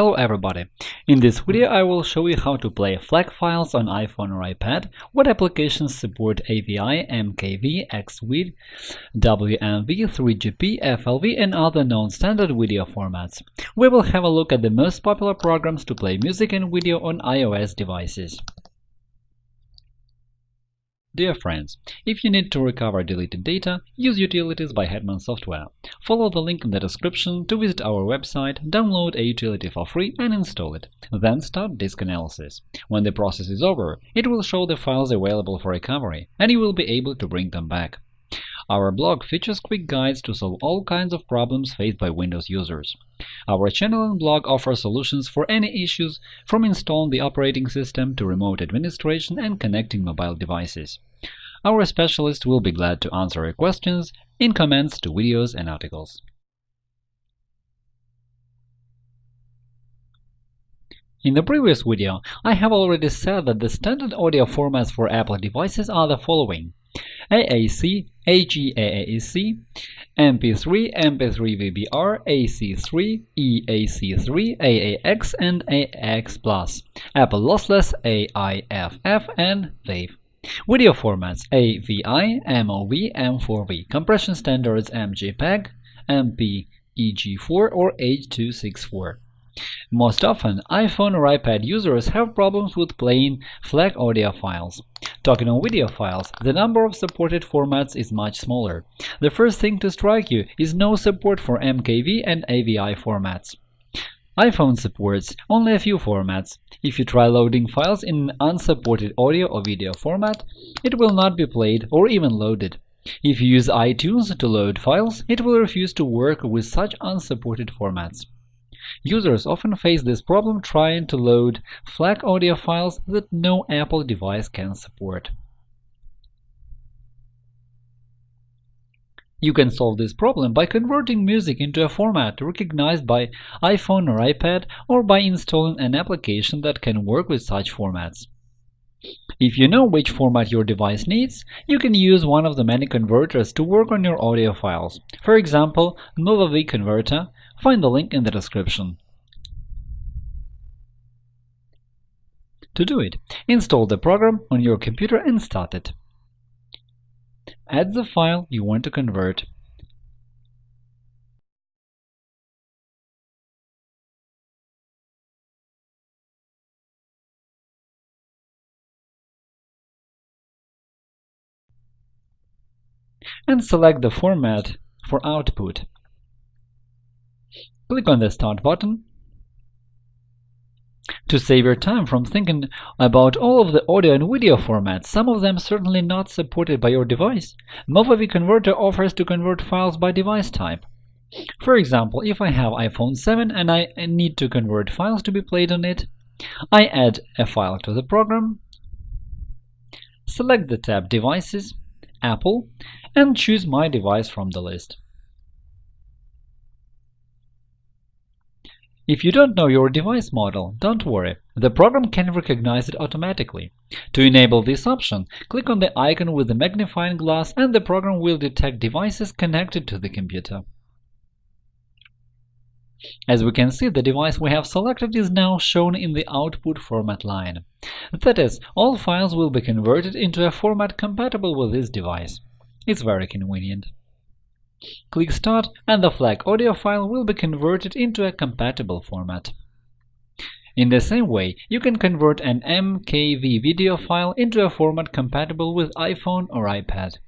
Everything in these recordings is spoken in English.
Hello everybody! In this video I will show you how to play FLAC files on iPhone or iPad, what applications support AVI, MKV, XVID, WMV, 3GP, FLV and other known standard video formats. We will have a look at the most popular programs to play music and video on iOS devices. Dear friends, if you need to recover deleted data, use Utilities by Hetman Software. Follow the link in the description to visit our website, download a utility for free and install it. Then start disk analysis. When the process is over, it will show the files available for recovery, and you will be able to bring them back. Our blog features quick guides to solve all kinds of problems faced by Windows users. Our channel and blog offer solutions for any issues, from installing the operating system to remote administration and connecting mobile devices. Our specialists will be glad to answer your questions in comments to videos and articles. In the previous video, I have already said that the standard audio formats for Apple devices are the following AAC, HE-AAC, MP3, MP3 VBR, AC3, EAC3, AAX, and AAX+, Apple Lossless, AIFF, and WAV. Video formats AVI, MOV, M4V, compression standards MJPEG, MPEG4 or H.264. Most often, iPhone or iPad users have problems with playing FLAC audio files. Talking on video files, the number of supported formats is much smaller. The first thing to strike you is no support for MKV and AVI formats. iPhone supports only a few formats. If you try loading files in an unsupported audio or video format, it will not be played or even loaded. If you use iTunes to load files, it will refuse to work with such unsupported formats. Users often face this problem trying to load FLAC audio files that no Apple device can support. You can solve this problem by converting music into a format recognized by iPhone or iPad or by installing an application that can work with such formats. If you know which format your device needs, you can use one of the many converters to work on your audio files. For example, Movavi Converter, Find the link in the description. To do it, install the program on your computer and start it. Add the file you want to convert. and select the format for output. Click on the Start button. To save your time from thinking about all of the audio and video formats, some of them certainly not supported by your device, Movavi Converter offers to convert files by device type. For example, if I have iPhone 7 and I need to convert files to be played on it, I add a file to the program, select the tab Devices, Apple, and choose my device from the list. If you don't know your device model, don't worry, the program can recognize it automatically. To enable this option, click on the icon with the magnifying glass and the program will detect devices connected to the computer. As we can see, the device we have selected is now shown in the output format line. That is, all files will be converted into a format compatible with this device. It's very convenient. Click Start and the FLAC audio file will be converted into a compatible format. In the same way, you can convert an MKV video file into a format compatible with iPhone or iPad.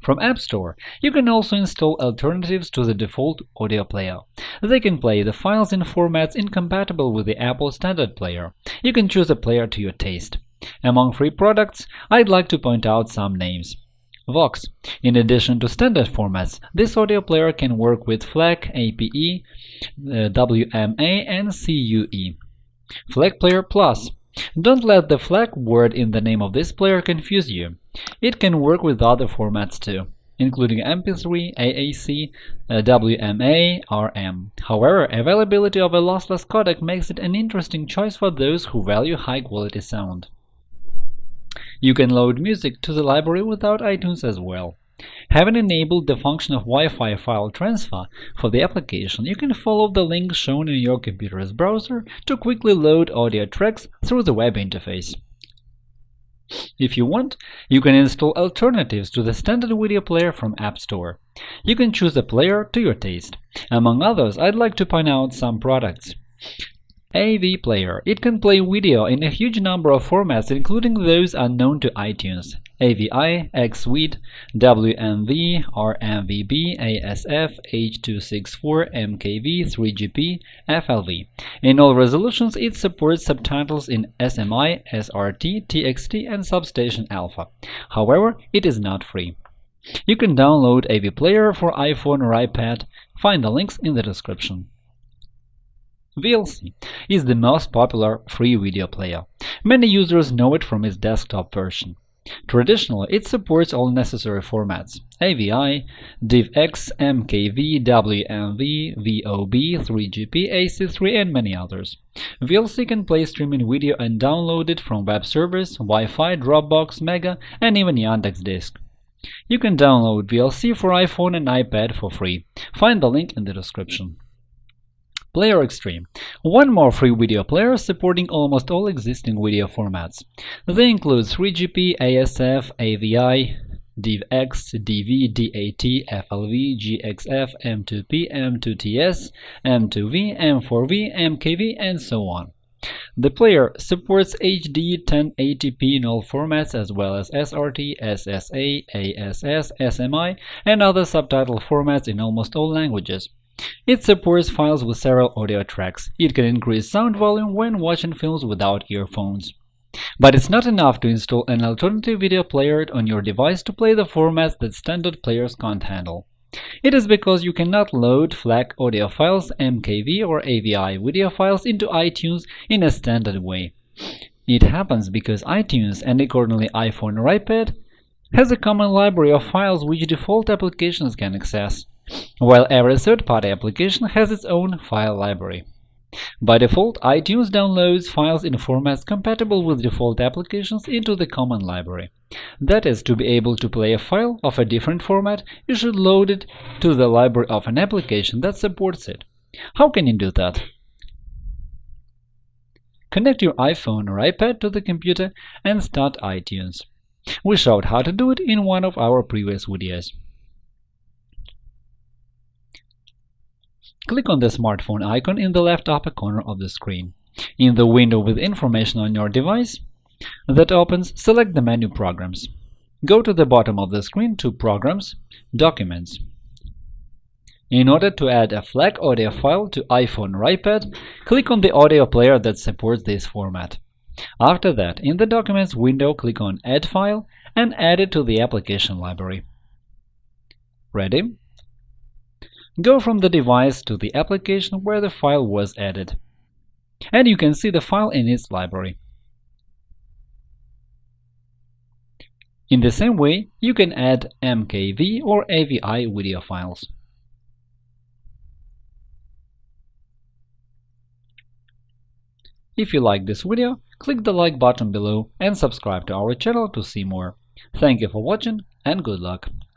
From App Store, you can also install alternatives to the default audio player. They can play the files in formats incompatible with the Apple Standard Player. You can choose a player to your taste. Among free products, I'd like to point out some names. Vox. In addition to standard formats, this audio player can work with FLAC, APE, uh, WMA, and CUE. FLAC Player Plus. Don't let the FLAC word in the name of this player confuse you. It can work with other formats too, including MP3, AAC, uh, WMA, RM. However, availability of a lossless codec makes it an interesting choice for those who value high-quality sound. You can load music to the library without iTunes as well. Having enabled the function of Wi-Fi file transfer for the application, you can follow the link shown in your computer's browser to quickly load audio tracks through the web interface. If you want, you can install alternatives to the standard video player from App Store. You can choose a player to your taste. Among others, I'd like to point out some products. AV Player. It can play video in a huge number of formats, including those unknown to iTunes. AVI, XVID, WMV, RMVB, ASF, H.264, MKV, 3GP, FLV. In all resolutions, it supports subtitles in SMI, SRT, TXT, and Substation Alpha. However, it is not free. You can download AV Player for iPhone or iPad. Find the links in the description. VLC is the most popular free video player. Many users know it from its desktop version. Traditionally, it supports all necessary formats AVI, DivX, MKV, WMV, VOB, 3GP, AC3, and many others. VLC can play streaming video and download it from web servers, Wi-Fi, Dropbox, Mega, and even Yandex Disk. You can download VLC for iPhone and iPad for free. Find the link in the description. PlayerXtreme – one more free video player supporting almost all existing video formats. They include 3GP, ASF, AVI, DivX, DV, DAT, FLV, GXF, M2P, M2TS, M2V, M4V, MKV, and so on. The player supports HD 1080p in all formats as well as SRT, SSA, ASS, SMI, and other subtitle formats in almost all languages. It supports files with several audio tracks. It can increase sound volume when watching films without earphones. But it's not enough to install an alternative video player on your device to play the formats that standard players can't handle. It is because you cannot load FLAC audio files, MKV or AVI video files into iTunes in a standard way. It happens because iTunes and accordingly iPhone or iPad has a common library of files which default applications can access while every third-party application has its own file library. By default, iTunes downloads files in formats compatible with default applications into the common library. That is, to be able to play a file of a different format, you should load it to the library of an application that supports it. How can you do that? Connect your iPhone or iPad to the computer and start iTunes. We showed how to do it in one of our previous videos. Click on the smartphone icon in the left upper corner of the screen. In the window with information on your device that opens, select the menu Programs. Go to the bottom of the screen to Programs, Documents. In order to add a FLAC audio file to iPhone or iPad, click on the audio player that supports this format. After that, in the Documents window, click on Add File and add it to the application library. Ready? Go from the device to the application where the file was added. And you can see the file in its library. In the same way, you can add MKV or AVI video files. If you like this video, click the like button below and subscribe to our channel to see more. Thank you for watching and good luck!